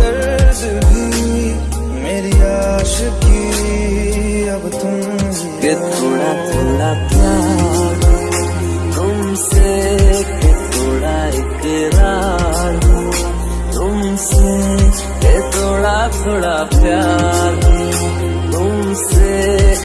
दर्द भी मेरी आशिकी। अब तुम के थोड़ा थोड़ा प्यार, तुमसे के थोड़ा इकरार, तुमसे के थोड़ा थोड़ा प्यार।